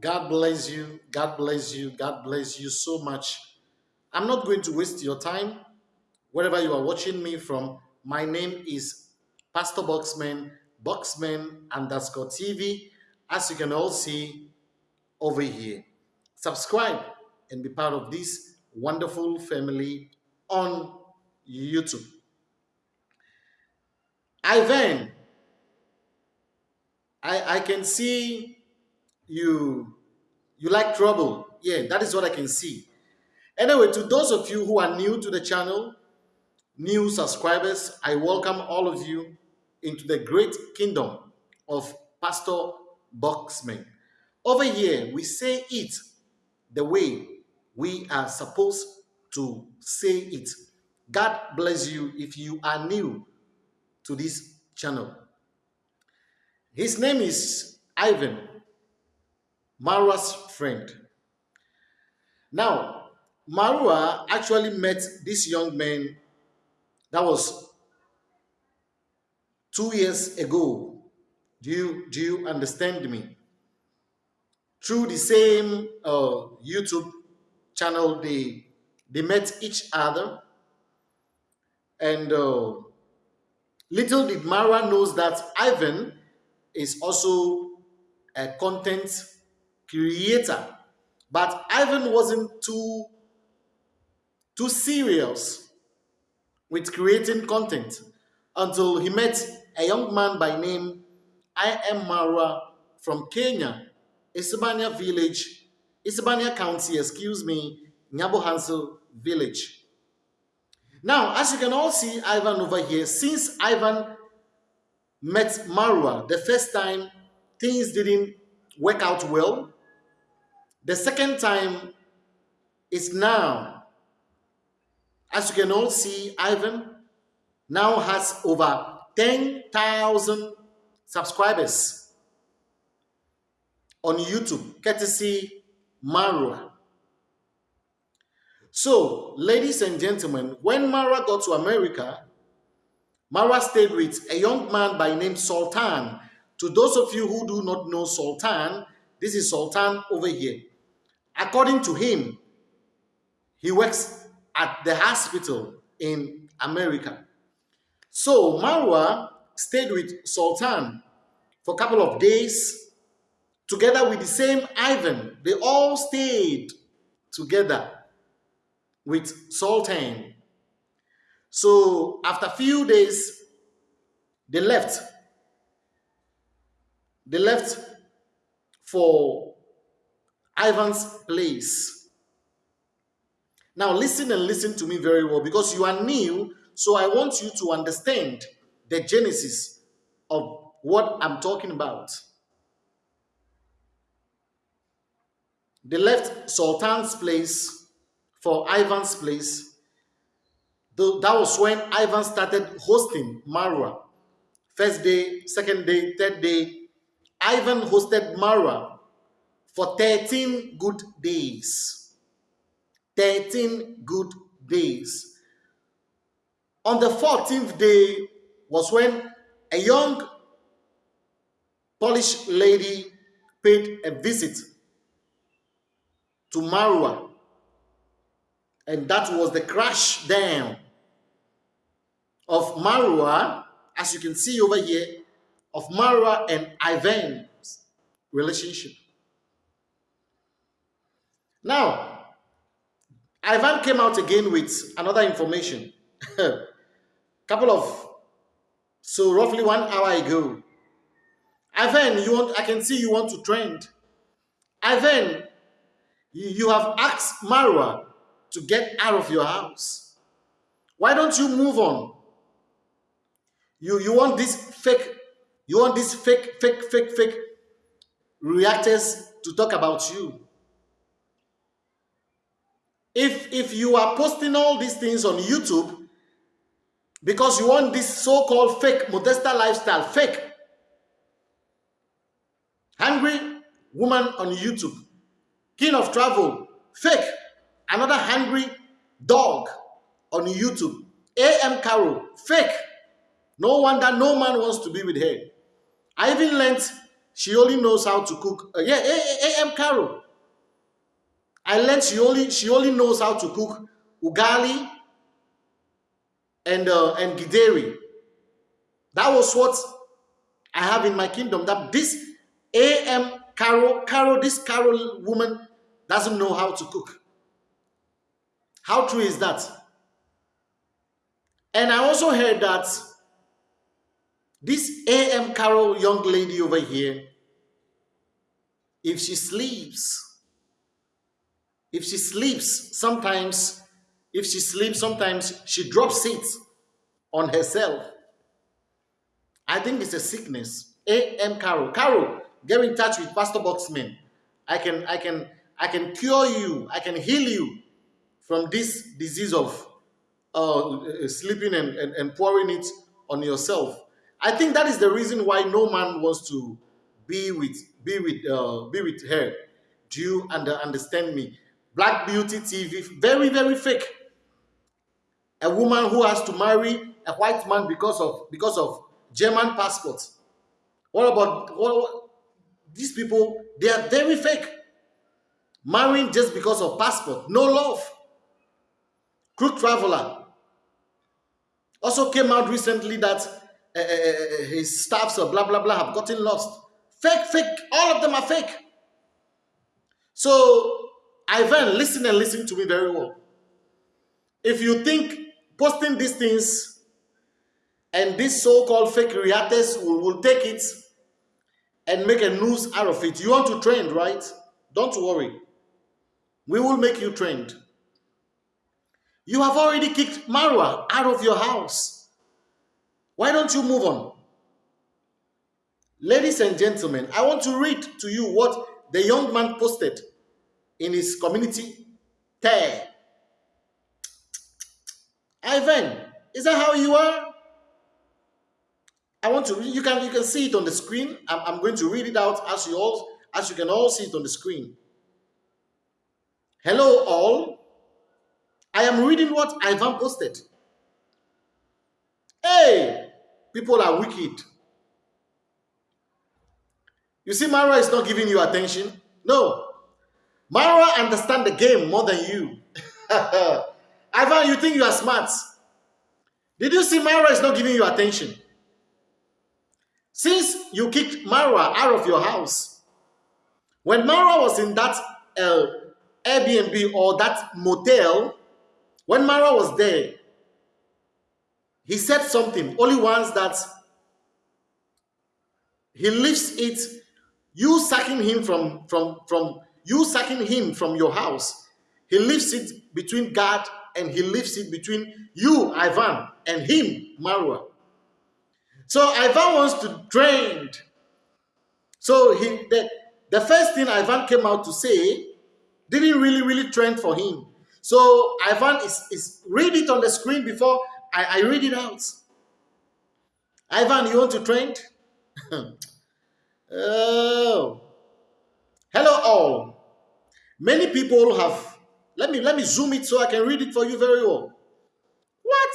God bless you. God bless you. God bless you so much. I'm not going to waste your time. Wherever you are watching me from, my name is Pastor Boxman, Boxman underscore TV, as you can all see over here. Subscribe and be part of this wonderful family on YouTube. Ivan, I, I can see you you like trouble. Yeah, that is what I can see. Anyway, to those of you who are new to the channel, new subscribers, I welcome all of you into the great kingdom of Pastor Boxman. Over here, we say it the way we are supposed to say it. God bless you if you are new to this channel. His name is Ivan, Marwa's friend. Now, Marwa actually met this young man that was two years ago. Do you, do you understand me? Through the same uh, YouTube channel, they, they met each other. And uh, little did Marwa knows that Ivan is also a content creator. But Ivan wasn't too, too serious with creating content until he met a young man by name I am Marwa from Kenya, Isebania village, Isebania County, excuse me, Nyabo village. Now, as you can all see Ivan over here, since Ivan met Marwa the first time, things didn't work out well. The second time is now. As you can all see, Ivan now has over 10,000 subscribers on YouTube, courtesy Marwa. So, ladies and gentlemen, when Mara got to America, Mara stayed with a young man by name Sultan. To those of you who do not know Sultan, this is Sultan over here. According to him, he works at the hospital in America. So Marwa stayed with Sultan for a couple of days together with the same Ivan. They all stayed together with Sultan. So after a few days, they left. They left for Ivan's place. Now listen and listen to me very well because you are new, so I want you to understand the genesis of what I'm talking about. They left Sultan's place for Ivan's place. That was when Ivan started hosting Marwa. First day, second day, third day. Ivan hosted Marwa for 13 good days. 13 good days. On the 14th day was when a young Polish lady paid a visit to Marwa. And that was the crash down of Marwa, as you can see over here, of Marwa and Ivan's relationship. Now, Ivan came out again with another information. A Couple of, so roughly one hour ago. Ivan, you want, I can see you want to trend. Ivan, you have asked Marwa to get out of your house. Why don't you move on? You, you want this fake, you want this fake, fake, fake, fake reactors to talk about you. If, if you are posting all these things on YouTube because you want this so-called fake Modesta lifestyle, fake, hungry woman on YouTube, king of travel, fake, another hungry dog on YouTube, AM Carol, fake. No wonder no man wants to be with her. I even learned she only knows how to cook. Uh, yeah, A.M. Carol. I learned she only she only knows how to cook ugali and uh, and githeri. That was what I have in my kingdom. That this A.M. Carol, Carol, this Carol woman doesn't know how to cook. How true is that? And I also heard that this A.M. Carol young lady over here, if she sleeps, if she sleeps, sometimes, if she sleeps, sometimes she drops it on herself. I think it's a sickness. A.M. Carol. Carol, get in touch with Pastor Boxman. I can, I can, I can cure you. I can heal you from this disease of uh, sleeping and, and, and pouring it on yourself. I think that is the reason why no man wants to be with be with uh, be with her. Do you under, understand me? Black Beauty TV, very very fake. A woman who has to marry a white man because of because of German passport. What about what, these people? They are very fake. Marrying just because of passport, no love. Crook Traveler also came out recently that uh, his staffs or blah blah blah have gotten lost. Fake, fake, all of them are fake. So, Ivan, listen and listen to me very well. If you think posting these things and these so-called fake reactors will, will take it and make a news out of it, you want to trend, right? Don't worry. We will make you trend. You have already kicked Marwa out of your house. Why don't you move on? Ladies and gentlemen, I want to read to you what the young man posted in his community tag. Ivan, is that how you are? I want to you can you can see it on the screen. I'm, I'm going to read it out as you all as you can all see it on the screen. Hello all. I am reading what Ivan posted. Hey, people are wicked. You see, Mara is not giving you attention. No. Mara understand the game more than you. Ivan, you think you are smart. Did you see Mara is not giving you attention? Since you kicked Mara out of your house, when Mara was in that uh, Airbnb or that motel, when Mara was there, he said something, only once that he leaves it, you sacking him from, from, from, you sacking him from your house. He leaves it between God and he leaves it between you, Ivan, and him, Marwa. So Ivan wants to train. So he, the, the first thing Ivan came out to say didn't really, really trend for him. So Ivan is, is read it on the screen before I, I read it out. Ivan, you want to trend? oh. Hello all. Many people have let me let me zoom it so I can read it for you very well. What?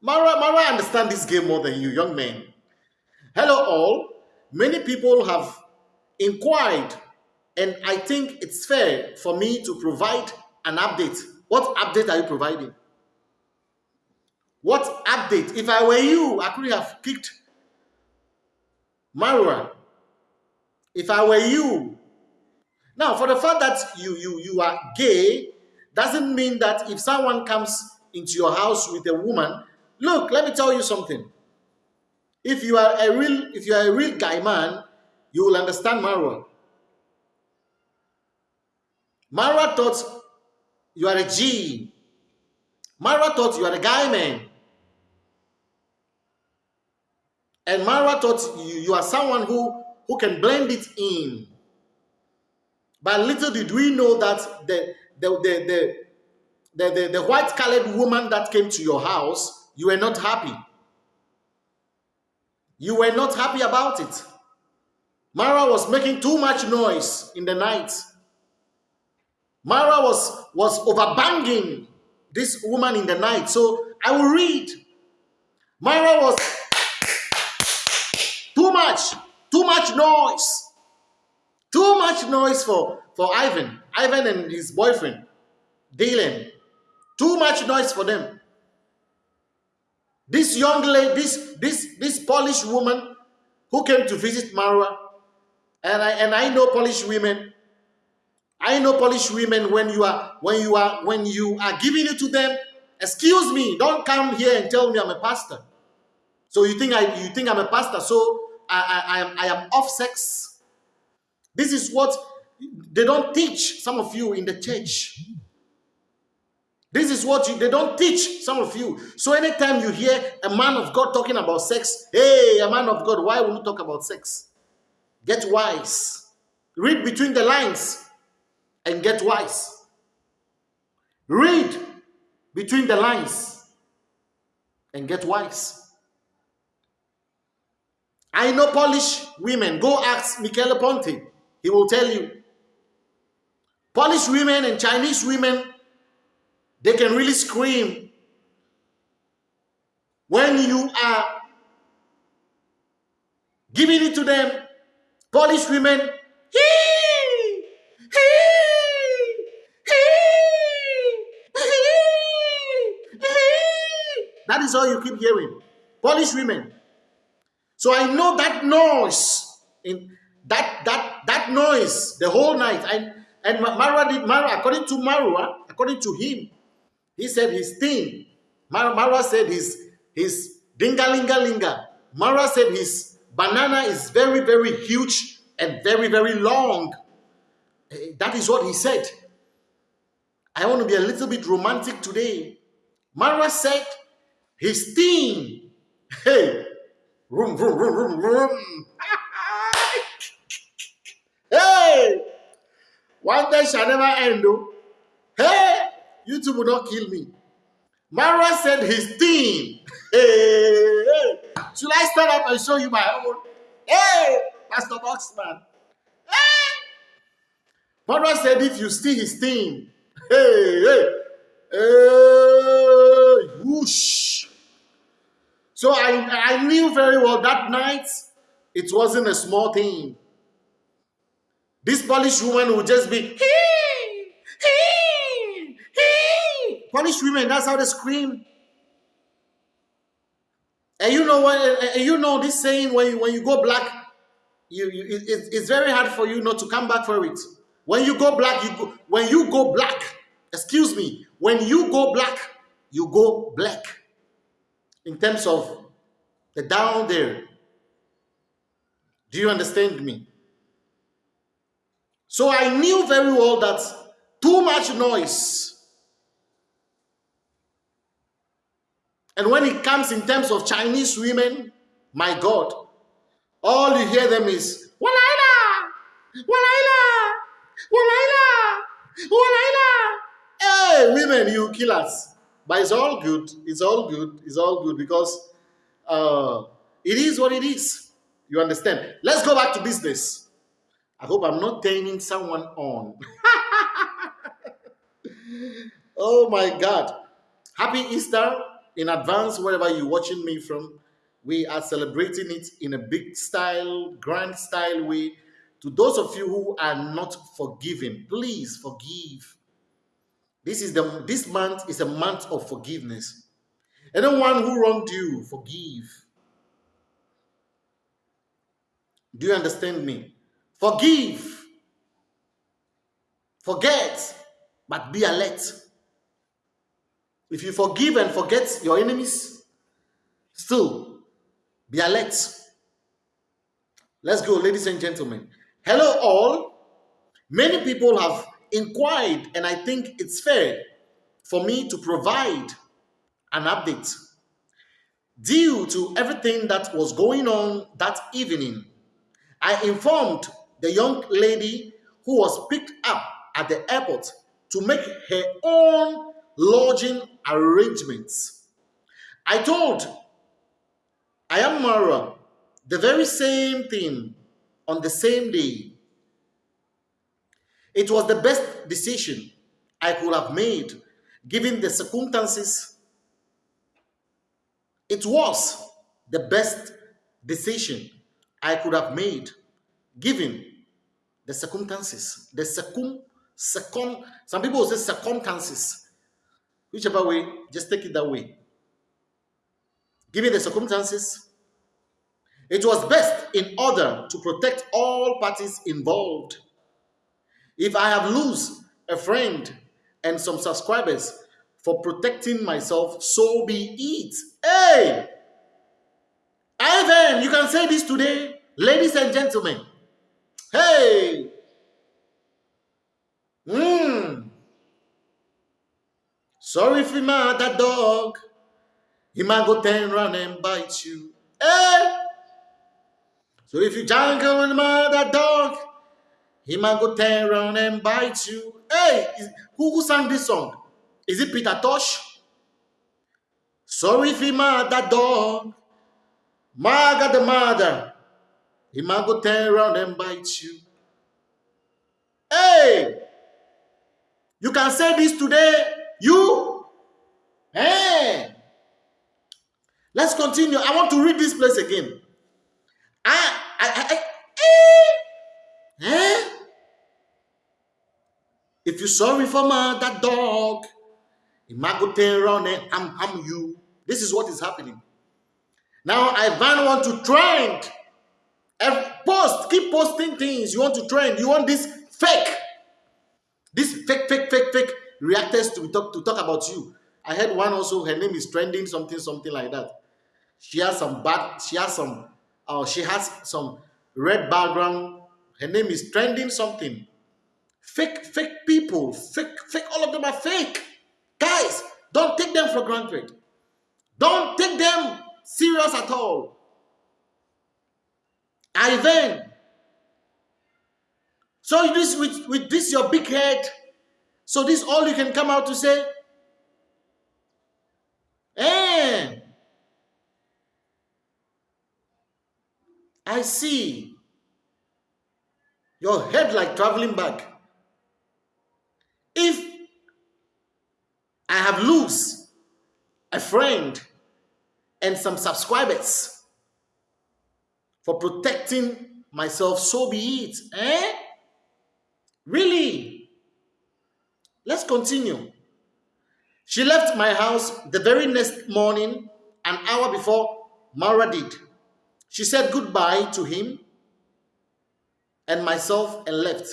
Mara, Mara understand this game more than you, young man. Hello all. Many people have inquired, and I think it's fair for me to provide an update. What update are you providing? What update? If I were you, I could have kicked Marwa. If I were you. Now, for the fact that you, you, you are gay, doesn't mean that if someone comes into your house with a woman, look, let me tell you something. If you are a real, if you are a real guy man, you will understand Marwa. Marwa thought you are a G. Mara thought you are a guy man. And Mara thought you, you are someone who, who can blend it in. But little did we know that the, the, the, the, the, the, the white colored woman that came to your house, you were not happy. You were not happy about it. Mara was making too much noise in the night. Mara was, was overbanging this woman in the night. So I will read. Mara was too much. Too much noise. Too much noise for, for Ivan. Ivan and his boyfriend, Dylan. Too much noise for them. This young lady, this this this Polish woman who came to visit Marwa, and I and I know Polish women. I know Polish women when you are when you are when you are giving it to them. Excuse me, don't come here and tell me I'm a pastor. So you think I you think I'm a pastor? So I I, I am off sex. This is what they don't teach some of you in the church. This is what you, they don't teach some of you. So anytime you hear a man of God talking about sex, hey, a man of God, why will you talk about sex? Get wise. Read between the lines and get wise. Read between the lines and get wise. I know Polish women. Go ask Michele Ponte. He will tell you. Polish women and Chinese women they can really scream. When you are giving it to them, Polish women, hee, hee, that is all you keep hearing. Polish women. So I know that noise in that that that noise the whole night. And and Marwa did Marwa according to Marwa, according to him, he said his thing. Mara, Mara said his, his dingalingalinga. Mara said his banana is very, very huge and very, very long. Eh, that is what he said. I want to be a little bit romantic today. Mara said his thing. Hey, room, room, room, room, room. hey, one day shall never end. Though. Hey, YouTube will not kill me. Mara said his team. Hey, hey. Should I stand up and show you my own? Hey, Pastor Boxman. Hey. Mara said if you see his team. Hey, hey. Hey, whoosh. So I, I knew very well that night it wasn't a small thing. This Polish woman would just be, hee, hee. Polish women, that's how they scream. And you know what? You know this saying when you, when you go black, you, you it, it's very hard for you not to come back for it. When you go black, you go. When you go black, excuse me. When you go black, you go black. In terms of the down there. Do you understand me? So I knew very well that too much noise And when it comes in terms of Chinese women, my God, all you hear them is Walaila, Walaila, Walaila, Walaila. Hey, women, you kill us. But it's all good. It's all good. It's all good because uh, it is what it is. You understand? Let's go back to business. I hope I'm not turning someone on. oh my God. Happy Easter in advance, wherever you're watching me from, we are celebrating it in a big style, grand style way. To those of you who are not forgiving, please forgive. This is the this month is a month of forgiveness. Anyone who wronged you, forgive. Do you understand me? Forgive. Forget, but be alert. If you forgive and forget your enemies, still be alert. Let's go, ladies and gentlemen. Hello, all. Many people have inquired, and I think it's fair for me to provide an update. Due to everything that was going on that evening, I informed the young lady who was picked up at the airport to make her own lodging arrangements. I told I am Mara the very same thing on the same day. It was the best decision I could have made given the circumstances. It was the best decision I could have made given the circumstances. The circum, circum, some people say circumstances. Whichever way, just take it that way. Given the circumstances, it was best in order to protect all parties involved. If I have lose a friend and some subscribers for protecting myself, so be it. Hey! Ivan, you can say this today, ladies and gentlemen. Hey! Mmm. Sorry if you mad that dog. He might go turn around and bite you. Hey! So if you jangle with that dog, he might go turn around and bite you. Hey! Who, who sang this song? Is it Peter Tosh? Sorry mad that dog. Maga the mother. He might go turn around and bite you. Hey! You can say this today. You? Hey! Let's continue. I want to read this place again. I, I, I, I eh? eh? If you're sorry for my, that dog, around and I'm, I'm you. This is what is happening. Now Ivan want to trend. Post, keep posting things. You want to trend. You want this fake. This fake, fake, fake, fake reactors to talk to talk about you. I heard one also, her name is trending something, something like that. She has some bad, she has some, uh, she has some red background. Her name is trending something. Fake, fake people, fake, fake, all of them are fake. Guys, don't take them for granted. Don't take them serious at all. Ivan. So this with, with this your big head. So this all you can come out to say? Eh. I see your head like traveling back. If I have lose a friend and some subscribers for protecting myself, so be it. Eh? Really? Let's continue. She left my house the very next morning, an hour before Mara did. She said goodbye to him and myself and left.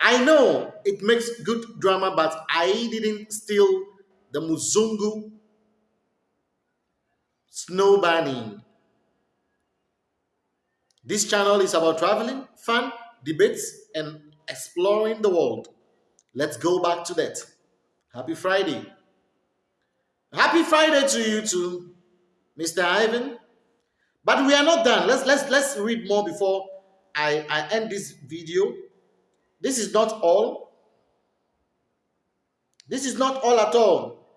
I know it makes good drama, but I didn't steal the Muzungu snow bunny. This channel is about traveling, fun, debates, and exploring the world. Let's go back to that. Happy Friday. Happy Friday to you too, Mr. Ivan. But we are not done. Let's let's let's read more before I, I end this video. This is not all. This is not all at all.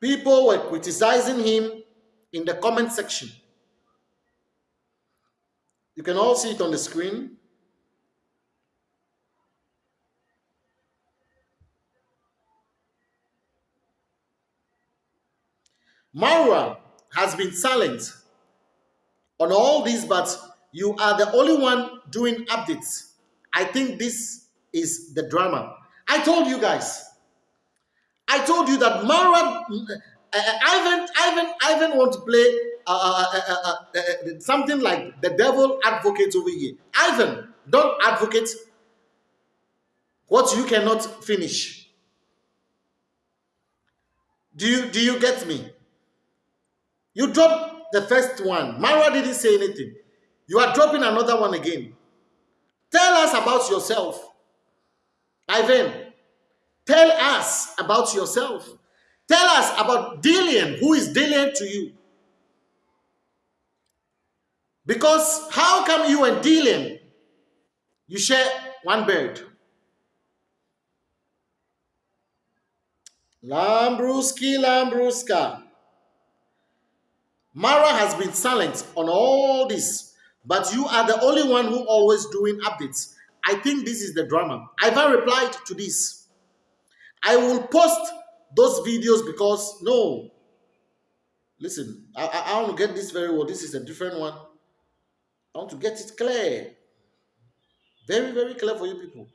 People were criticizing him in the comment section. You can all see it on the screen. Marwa has been silent on all these, but you are the only one doing updates. I think this is the drama. I told you guys. I told you that Mara, uh, Ivan, Ivan, Ivan want to play uh, uh, something like the devil advocate over here. Ivan, don't advocate what you cannot finish. Do you do you get me? You drop the first one. Mara didn't say anything. You are dropping another one again. Tell us about yourself. Ivan, Tell us about yourself. Tell us about Dillian. Who is Dillian to you? Because how come you and Dillian, you share one bird? Lambruski, Lambruska. Mara has been silent on all this, but you are the only one who always doing updates. I think this is the drama. Ivan replied to this. I will post those videos because no. Listen, I, I, I want to get this very well. This is a different one. I want to get it clear. Very, very clear for you people.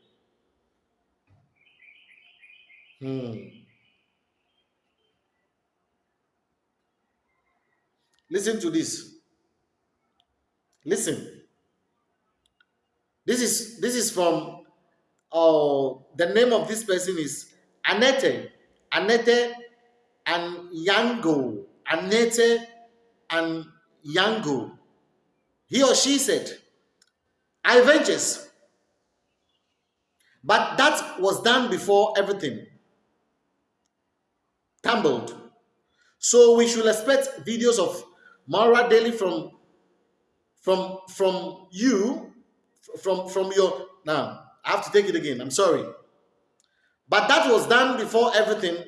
Hmm. Listen to this. Listen. This is this is from uh the name of this person is Annette. Annette and Yango. Annette and Yango. He or she said, I ventures. But that was done before everything tumbled. So we should expect videos of Mara daily from from from you from from your now I have to take it again. I'm sorry. But that was done before everything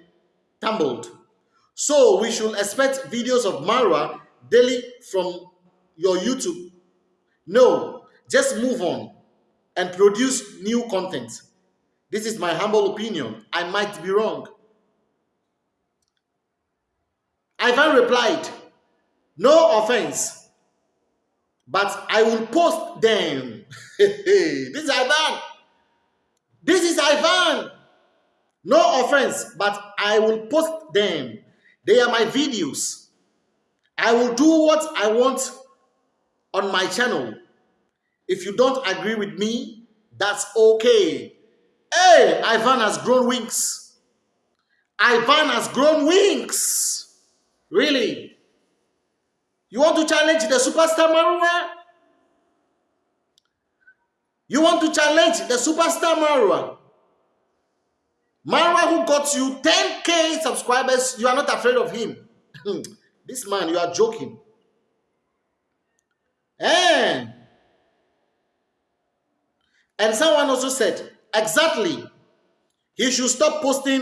tumbled. So we should expect videos of Mara daily from your YouTube. No, just move on and produce new content. This is my humble opinion. I might be wrong. Ivan replied, No offense, but I will post them. this is Ivan. This is Ivan. No offense, but I will post them. They are my videos. I will do what I want on my channel. If you don't agree with me, that's okay. Hey, Ivan has grown wings. Ivan has grown wings. Really? You want to challenge the superstar Marwa? You want to challenge the superstar Marwa? Marwa who got you 10k subscribers, you are not afraid of him. this man, you are joking. And, and someone also said, exactly, he should stop posting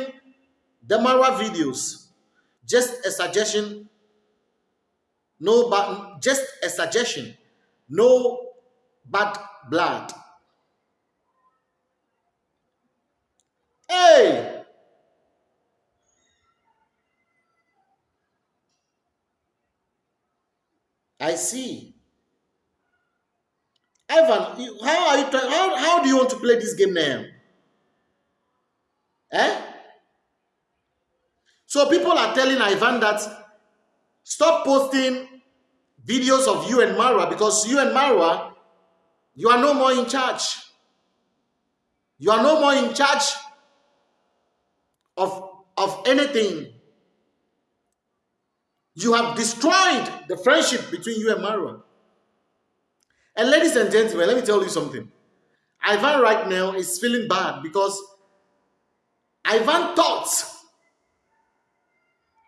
the Marwa videos. Just a suggestion no but just a suggestion no bad blood hey i see Ivan, how are you trying? How, how do you want to play this game now? Eh? So people are telling Ivan that Stop posting videos of you and Marwa because you and Marwa, you are no more in charge. You are no more in charge of, of anything. You have destroyed the friendship between you and Marwa. And ladies and gentlemen, let me tell you something. Ivan right now is feeling bad because Ivan thought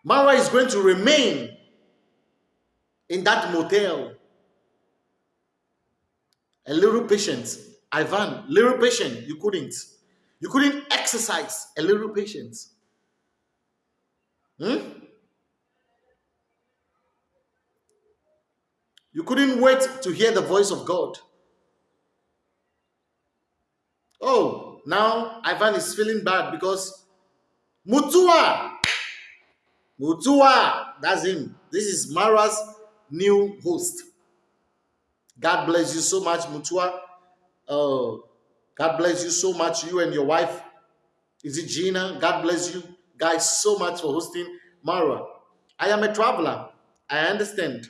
Marwa is going to remain in that motel. A little patient, Ivan, little patient, you couldn't. You couldn't exercise a little patience. Hmm? You couldn't wait to hear the voice of God. Oh, now Ivan is feeling bad because Mutua, Mutua, that's him. This is Mara's new host. God bless you so much, Mutua. Uh, God bless you so much, you and your wife. Is it Gina? God bless you guys so much for hosting Mara. I am a traveler. I understand.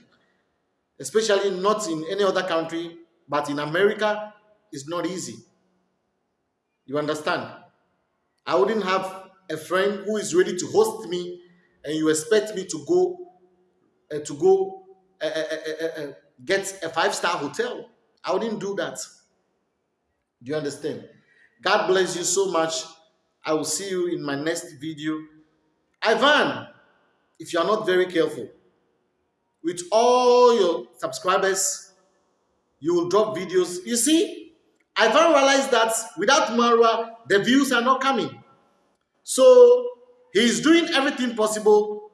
Especially not in any other country, but in America, it's not easy. You understand? I wouldn't have a friend who is ready to host me and you expect me to go uh, to go uh, uh, uh, get a five-star hotel. I wouldn't do that. Do you understand? God bless you so much. I will see you in my next video. Ivan, if you are not very careful, with all your subscribers, you will drop videos. You see, Ivan realized that without Marwa, the views are not coming. So he is doing everything possible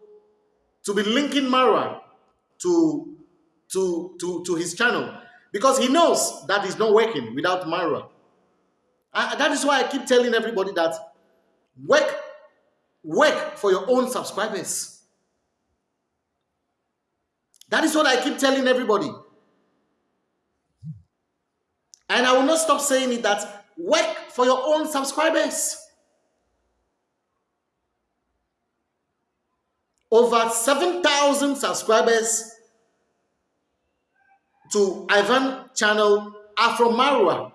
to be linking Marwa to, to, to, to his channel because he knows that is not working without Marwa. that is why I keep telling everybody that work work for your own subscribers. That is what I keep telling everybody. And I will not stop saying it that work for your own subscribers. Over 7,000 subscribers to Ivan channel are from Marwa.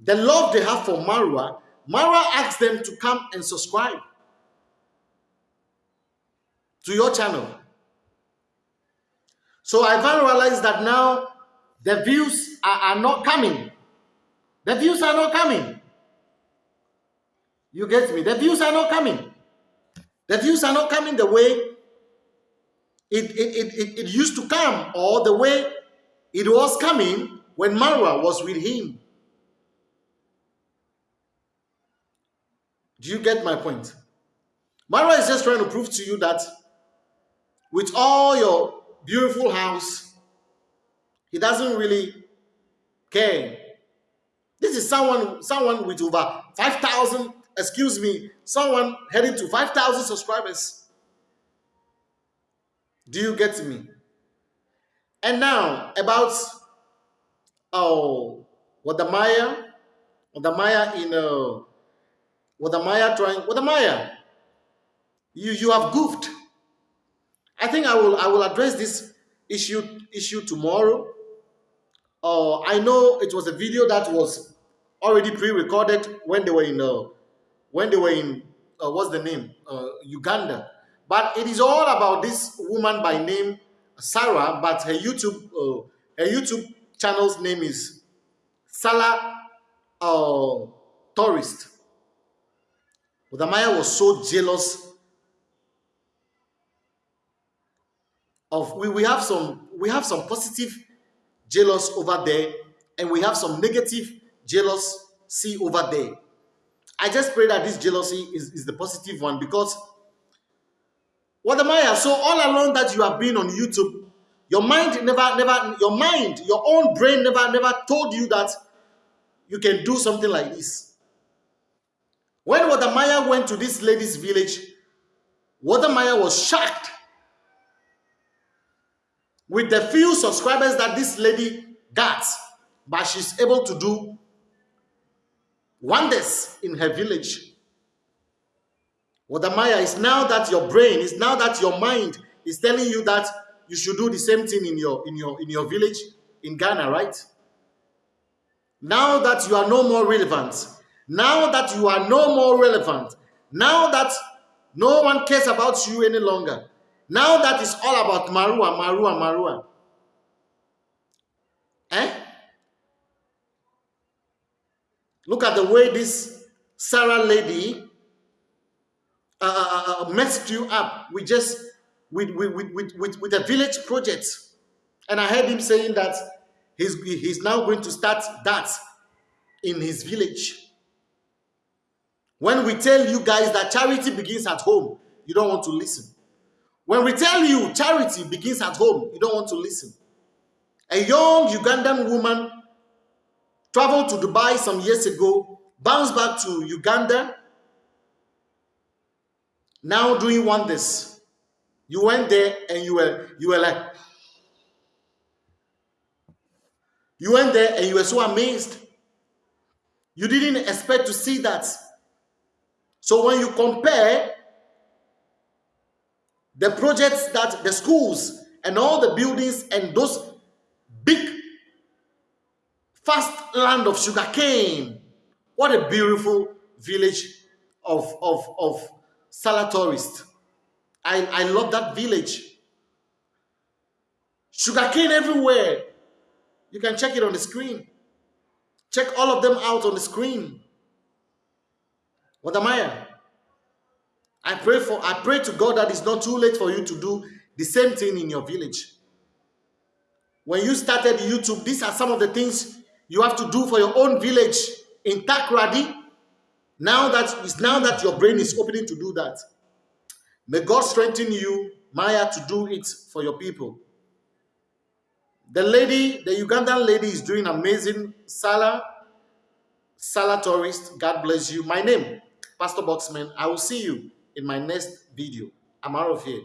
The love they have for Marwa, Marwa asks them to come and subscribe to your channel. So Ivan realized that now the views are, are not coming. The views are not coming. You get me? The views are not coming. The views are not coming the way it, it, it, it, used to come or the way it was coming when Marwa was with him. Do you get my point? Marwa is just trying to prove to you that with all your beautiful house, he doesn't really care. This is someone, someone with over 5,000, excuse me, someone heading to 5,000 subscribers. Do you get me? And now about oh Wode Maya, Wode Maya in uh Wode Maya trying Wode Maya. You you have goofed. I think I will I will address this issue issue tomorrow. Uh, I know it was a video that was already pre-recorded when they were in uh, when they were in uh, what's the name? Uh, Uganda, but it is all about this woman by name Sarah, but her YouTube uh, her YouTube channel's name is Salah uh, Tourist. Wode Maya was so jealous of we, we have some we have some positive jealous over there and we have some negative jealousy over there i just pray that this jealousy is, is the positive one because what am i so all along that you have been on youtube your mind never never your mind your own brain never never told you that you can do something like this. When Wadamaya went to this lady's village Wadamaya was shocked with the few subscribers that this lady got, but she's able to do wonders in her village. Wode Maya is now that your brain is now that your mind is telling you that you should do the same thing in your in your in your village in Ghana, right? Now that you are no more relevant, now that you are no more relevant, now that no one cares about you any longer, now that is all about Marua, Marua, Marua. Eh? Look at the way this Sarah lady uh, uh, uh, uh messed you up with just with, with, with, with, with a village project. And I heard him saying that he's, he's now going to start that in his village. When we tell you guys that charity begins at home, you don't want to listen. When we tell you charity begins at home, you don't want to listen. A young Ugandan woman traveled to Dubai some years ago, bounced back to Uganda, now doing wonders. You went there and you were you were like you went there and you were so amazed. You didn't expect to see that. So when you compare the projects that the schools and all the buildings and those fast land of sugarcane. What a beautiful village of, of, of Salah tourist. I, I love that village. Sugarcane everywhere. You can check it on the screen. Check all of them out on the screen. What am I? I pray for I pray to God that it's not too late for you to do the same thing in your village. When you started YouTube, these are some of the things you have to do for your own village in Takoradi. Now that is now that your brain is opening to do that. May God strengthen you, Maya, to do it for your people. The lady, the Ugandan lady is doing amazing. Salah, Salah tourist, God bless you. My name, Pastor Boxman. I will see you in my next video. I'm out of here.